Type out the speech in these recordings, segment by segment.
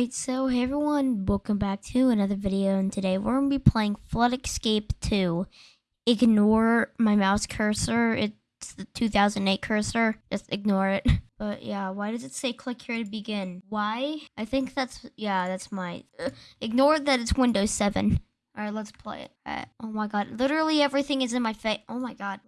Alright, so hey everyone, welcome back to another video, and today we're going to be playing Flood Escape 2. Ignore my mouse cursor, it's the 2008 cursor, just ignore it. But yeah, why does it say click here to begin? Why? I think that's, yeah, that's my, uh, ignore that it's Windows 7. Alright, let's play it. Alright, oh my god, literally everything is in my face. Oh my god.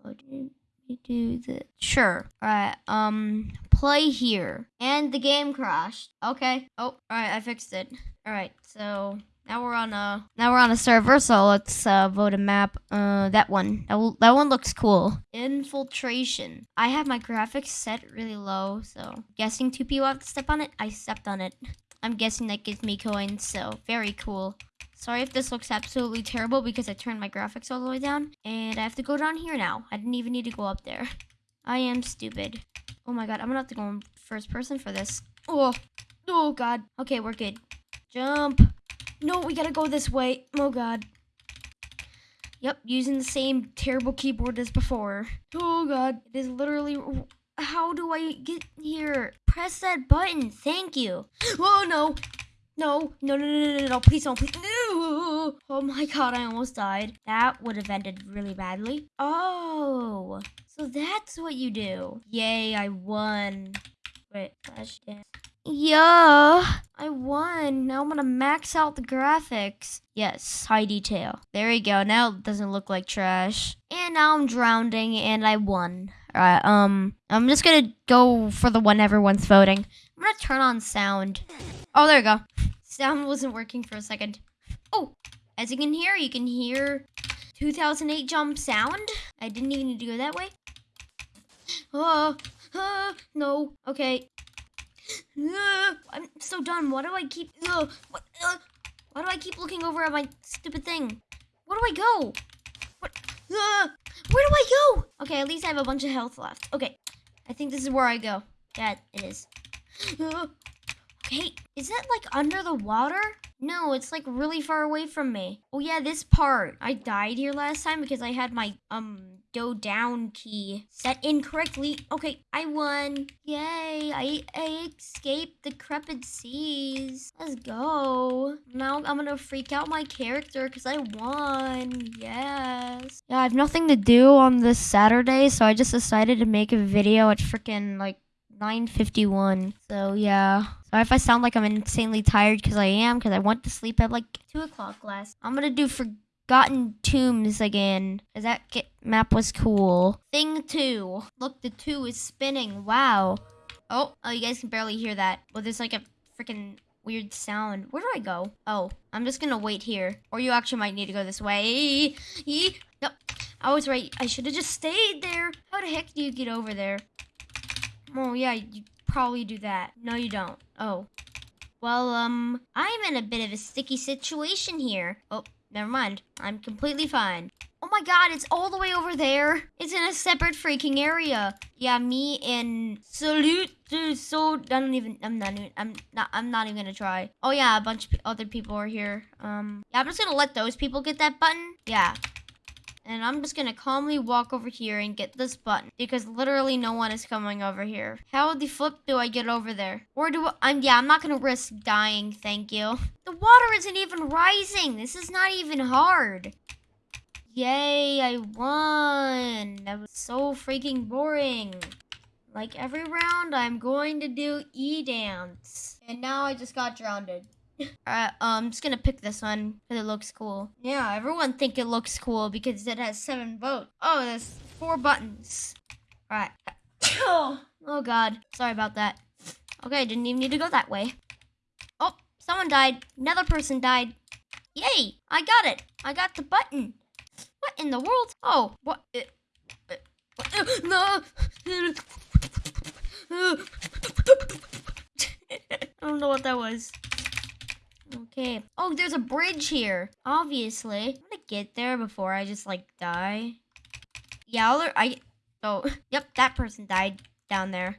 We do this? Sure. Alright, um, play here. And the game crashed. Okay. Oh, alright, I fixed it. Alright, so now we're on a now we're on a server, so let's uh, vote a map. Uh, that one. That, will, that one looks cool. Infiltration. I have my graphics set really low, so guessing two people have to step on it. I stepped on it. I'm guessing that gives me coins, so very cool. Sorry if this looks absolutely terrible because I turned my graphics all the way down. And I have to go down here now. I didn't even need to go up there. I am stupid. Oh my god, I'm gonna have to go in first person for this. Oh, oh god. Okay, we're good. Jump. No, we gotta go this way. Oh god. Yep, using the same terrible keyboard as before. Oh god, it is literally... How do I get here? Press that button. Thank you. Oh no. No, no, no, no, no, no, please don't, please. No. Oh my god, I almost died. That would have ended really badly. Oh, so that's what you do. Yay, I won. Wait, flash dance. Yeah, I won. Now I'm gonna max out the graphics. Yes, high detail. There we go. Now it doesn't look like trash. And now I'm drowning and I won. Alright, um, I'm just gonna go for the one everyone's voting. I'm gonna turn on sound. Oh, there we go. Sound wasn't working for a second. Oh, as you can hear, you can hear 2008 jump sound. I didn't even need to go that way. Oh, no. Okay. Uh, I'm so done. Why do I keep... Uh, what, uh, why do I keep looking over at my stupid thing? Where do I go? What? Where do I go? Okay, at least I have a bunch of health left. Okay, I think this is where I go. Yeah, it is. Okay, is that like under the water? No, it's like really far away from me. Oh yeah, this part. I died here last time because I had my um go down key set incorrectly. Okay, I won. Yay, I, I escaped the crepid seas. Let's go. Now I'm gonna freak out my character because I won. Yes. Yeah, I have nothing to do on this Saturday, so I just decided to make a video at freaking like 9.51. So yeah. Sorry if I sound like I'm insanely tired because I am because I went to sleep at like 2 o'clock last. I'm going to do Forgotten Tombs again because that map was cool. Thing 2. Look, the 2 is spinning. Wow. Oh, oh, you guys can barely hear that. Well, there's like a freaking weird sound. Where do I go? Oh, I'm just gonna wait here. Or you actually might need to go this way. Yep. I was right. I should have just stayed there. How the heck do you get over there? Oh, yeah, you probably do that. No, you don't. Oh. Well, um, I'm in a bit of a sticky situation here. Oh, never mind. I'm completely fine. Oh my god, it's all the way over there. It's in a separate freaking area. Yeah, me and Salute so I don't even I'm not even I'm not I'm not even gonna try. Oh yeah, a bunch of other people are here. Um yeah, I'm just gonna let those people get that button. Yeah. And I'm just gonna calmly walk over here and get this button because literally no one is coming over here. How the flip do I get over there? Or do I, I'm, yeah, I'm not gonna risk dying, thank you. The water isn't even rising. This is not even hard. Yay, I won. That was so freaking boring. Like every round, I'm going to do E-dance. And now I just got drowned. Alright, um, I'm just gonna pick this one because it looks cool. Yeah, everyone think it looks cool because it has seven votes. Oh, there's four buttons. Alright. oh oh god, sorry about that. Okay, I didn't even need to go that way. Oh, someone died. Another person died. Yay, I got it. I got the button. What in the world? Oh, what? Uh, uh, uh, no. I don't know what that was. Okay. Oh, there's a bridge here. Obviously. I'm gonna get there before I just, like, die. Yeah, I... Oh, yep, that person died down there.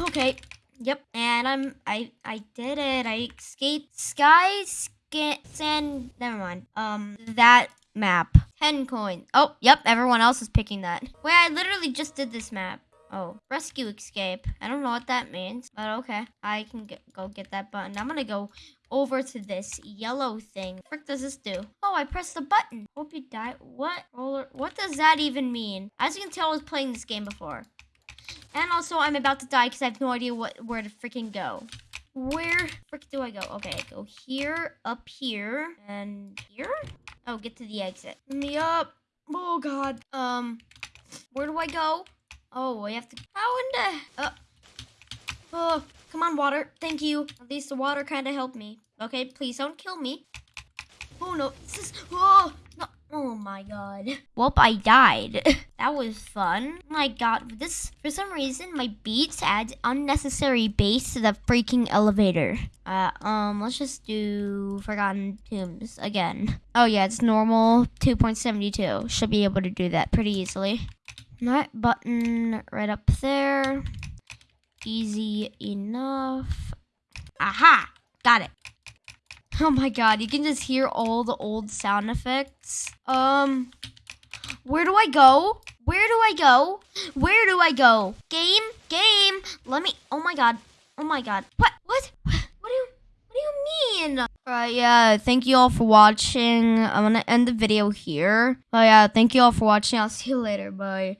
Okay. Yep, and I'm... I I did it. I escaped Sky Sand... Never mind. Um, that map. 10 coins. Oh, yep, everyone else is picking that. Wait, I literally just did this map. Oh, rescue escape. I don't know what that means, but okay. I can get, go get that button. I'm gonna go over to this yellow thing. What frick does this do? Oh, I pressed the button. Hope you die. What? Roller? What does that even mean? As you can tell, I was playing this game before. And also, I'm about to die because I have no idea what where to freaking go. Where frick do I go? Okay, go here, up here, and here? Oh, get to the exit. Me up. Oh, God. Um, where do I go? Oh, I have to... How in the... Uh, oh, come on, water. Thank you. At least the water kind of helped me. Okay, please don't kill me. Oh, no. This is... Oh, no. Oh, my God. Well, I died. that was fun. My God. This... For some reason, my beats add unnecessary bass to the freaking elevator. Uh, um, let's just do Forgotten Tombs again. Oh, yeah, it's normal 2.72. Should be able to do that pretty easily. That button right up there. Easy enough. Aha! Got it. Oh my god, you can just hear all the old sound effects. Um, where do I go? Where do I go? Where do I go? Game? Game? Let me, oh my god. Oh my god. What? What? What do you, what do you mean? Alright, yeah, thank you all for watching. I'm gonna end the video here. Oh yeah, thank you all for watching. I'll see you later. Bye.